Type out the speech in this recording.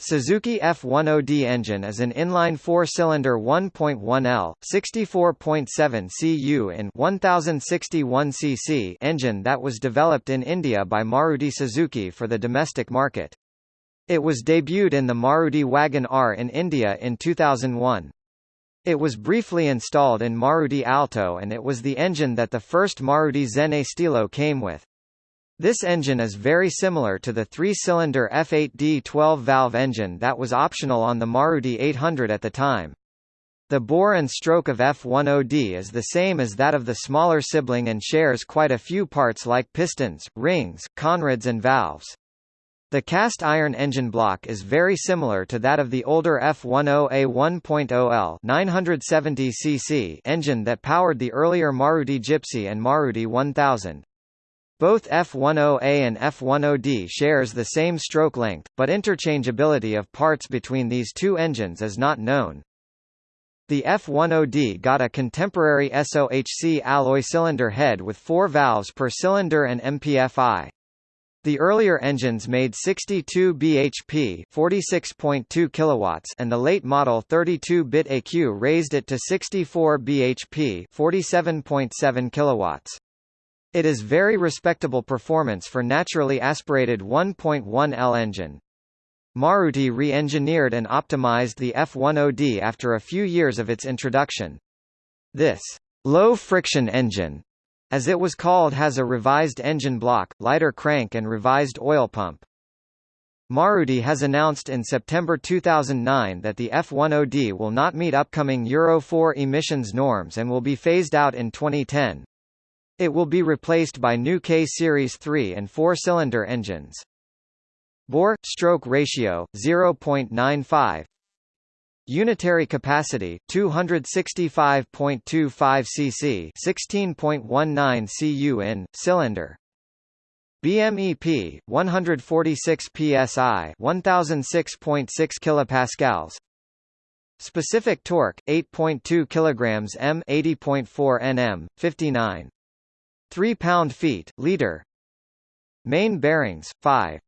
Suzuki F10D engine is an inline four-cylinder 1.1L, 64.7 cu in 1061 cc engine that was developed in India by Maruti Suzuki for the domestic market. It was debuted in the Maruti Wagon R in India in 2001. It was briefly installed in Maruti Alto and it was the engine that the first Maruti Zen Estilo came with. This engine is very similar to the three-cylinder F8D 12-valve engine that was optional on the Maruti 800 at the time. The bore and stroke of F10D is the same as that of the smaller sibling and shares quite a few parts like pistons, rings, conrods and valves. The cast iron engine block is very similar to that of the older F10A 1.0L 970 cc engine that powered the earlier Maruti Gypsy and Maruti 1000. Both F10A and F10D shares the same stroke length, but interchangeability of parts between these two engines is not known. The F10D got a contemporary SOHC alloy cylinder head with four valves per cylinder and MPFI. The earlier engines made 62 bhp, 46.2 kilowatts, and the late model 32-bit AQ raised it to 64 bhp, 47.7 kilowatts. It is very respectable performance for naturally aspirated 1.1L engine. Maruti re-engineered and optimized the F10D after a few years of its introduction. This low-friction engine, as it was called has a revised engine block, lighter crank and revised oil pump. Maruti has announced in September 2009 that the F10D will not meet upcoming Euro 4 emissions norms and will be phased out in 2010. It will be replaced by new K-Series 3 and 4-cylinder engines. Bore-stroke ratio, 0.95 Unitary capacity 265.25 cc 16.19 cu in cylinder. BMEP 146 psi 1006.6 kilopascals. Specific torque 8.2 kilograms m 80.4 Nm 59 3 pound-feet, liter. Main bearings, 5